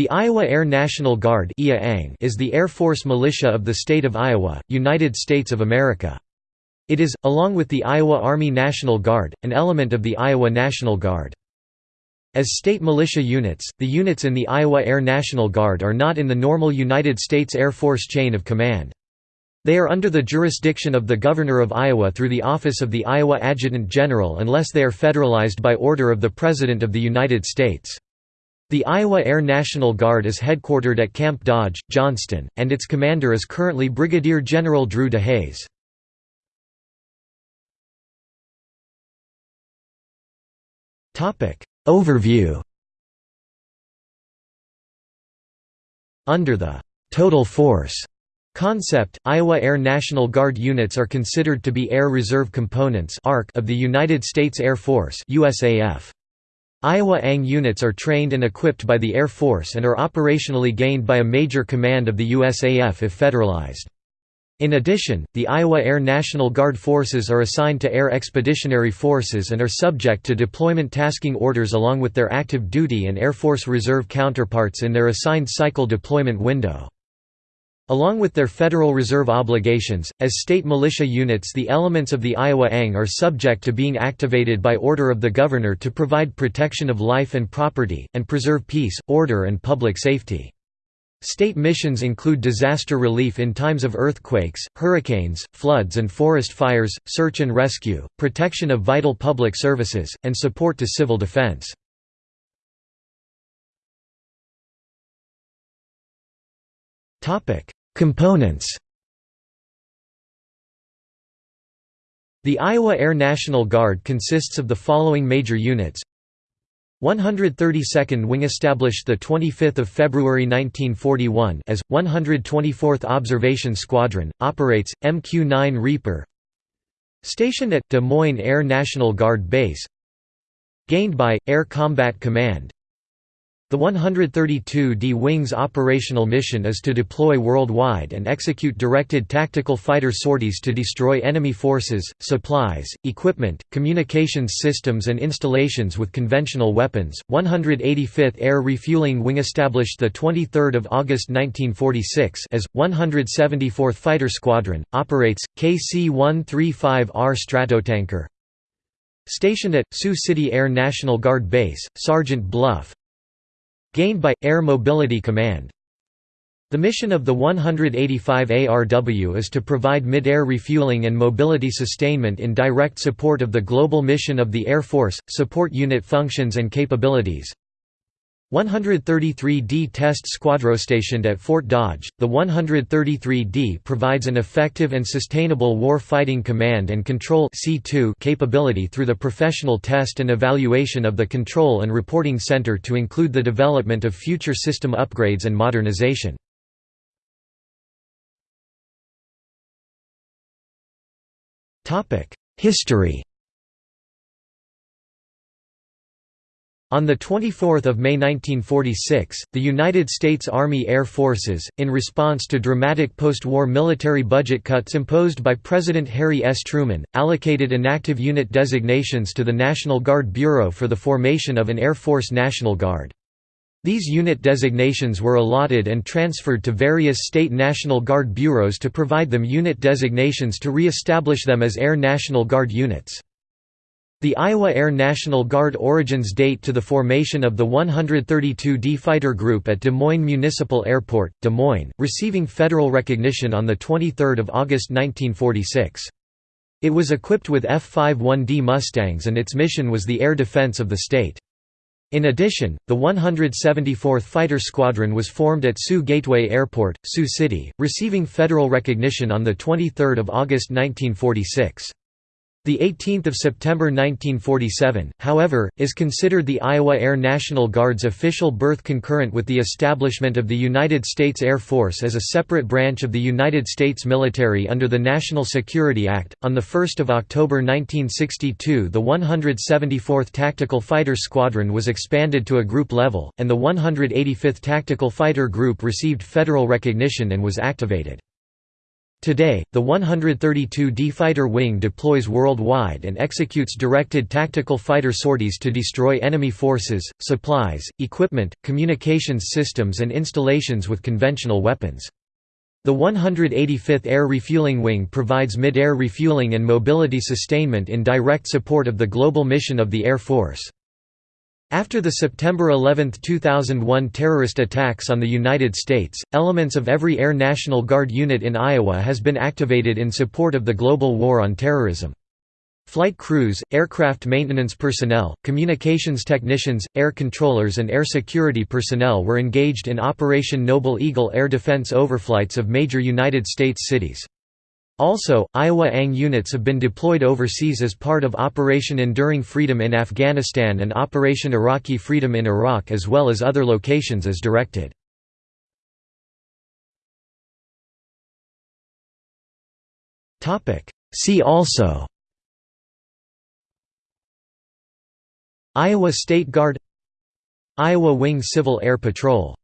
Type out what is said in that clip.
The Iowa Air National Guard is the Air Force militia of the state of Iowa, United States of America. It is, along with the Iowa Army National Guard, an element of the Iowa National Guard. As state militia units, the units in the Iowa Air National Guard are not in the normal United States Air Force chain of command. They are under the jurisdiction of the Governor of Iowa through the office of the Iowa Adjutant General unless they are federalized by order of the President of the United States. The Iowa Air National Guard is headquartered at Camp Dodge, Johnston, and its commander is currently Brigadier General Drew DeHaes. Overview Under the «total force» concept, Iowa Air National Guard units are considered to be Air Reserve Components of the United States Air Force USAF. Iowa ANG units are trained and equipped by the Air Force and are operationally gained by a major command of the USAF if federalized. In addition, the Iowa Air National Guard forces are assigned to Air Expeditionary Forces and are subject to deployment tasking orders along with their active duty and Air Force Reserve counterparts in their assigned cycle deployment window. Along with their Federal Reserve obligations, as state militia units the elements of the Iowa ANG are subject to being activated by order of the Governor to provide protection of life and property, and preserve peace, order and public safety. State missions include disaster relief in times of earthquakes, hurricanes, floods and forest fires, search and rescue, protection of vital public services, and support to civil defense. Components. The Iowa Air National Guard consists of the following major units. 132nd Wing established 25 February 1941 as, 124th Observation Squadron, operates, MQ-9 Reaper. Stationed at, Des Moines Air National Guard Base. Gained by, Air Combat Command the 132d Wing's operational mission is to deploy worldwide and execute directed tactical fighter sorties to destroy enemy forces, supplies, equipment, communications systems and installations with conventional weapons. 185th Air Refueling Wing established the 23rd of August 1946 as 174th Fighter Squadron operates KC-135R Stratotanker. Stationed at Sioux City Air National Guard Base, Sergeant Bluff, Gained by, Air Mobility Command The mission of the 185 ARW is to provide mid-air refueling and mobility sustainment in direct support of the global mission of the Air Force, support unit functions and capabilities. 133d Test Squadron stationed at Fort Dodge, the 133d provides an effective and sustainable war-fighting command and control C2 capability through the professional test and evaluation of the Control and Reporting Center to include the development of future system upgrades and modernization. History On 24 May 1946, the United States Army Air Forces, in response to dramatic post-war military budget cuts imposed by President Harry S. Truman, allocated inactive unit designations to the National Guard Bureau for the formation of an Air Force National Guard. These unit designations were allotted and transferred to various state National Guard bureaus to provide them unit designations to re-establish them as Air National Guard units. The Iowa Air National Guard origins date to the formation of the 132d Fighter Group at Des Moines Municipal Airport, Des Moines, receiving federal recognition on 23 August 1946. It was equipped with F-51D Mustangs and its mission was the air defense of the state. In addition, the 174th Fighter Squadron was formed at Sioux Gateway Airport, Sioux City, receiving federal recognition on 23 August 1946. The 18th of September 1947, however, is considered the Iowa Air National Guard's official birth concurrent with the establishment of the United States Air Force as a separate branch of the United States military under the National Security Act. On the 1st of October 1962, the 174th Tactical Fighter Squadron was expanded to a group level, and the 185th Tactical Fighter Group received federal recognition and was activated. Today, the 132d Fighter Wing deploys worldwide and executes directed tactical fighter sorties to destroy enemy forces, supplies, equipment, communications systems and installations with conventional weapons. The 185th Air Refueling Wing provides mid-air refueling and mobility sustainment in direct support of the global mission of the Air Force. After the September 11, 2001 terrorist attacks on the United States, elements of every Air National Guard unit in Iowa has been activated in support of the global war on terrorism. Flight crews, aircraft maintenance personnel, communications technicians, air controllers and air security personnel were engaged in Operation Noble Eagle air defense overflights of major United States cities. Also, Iowa ANG units have been deployed overseas as part of Operation Enduring Freedom in Afghanistan and Operation Iraqi Freedom in Iraq as well as other locations as directed. See also Iowa State Guard Iowa Wing Civil Air Patrol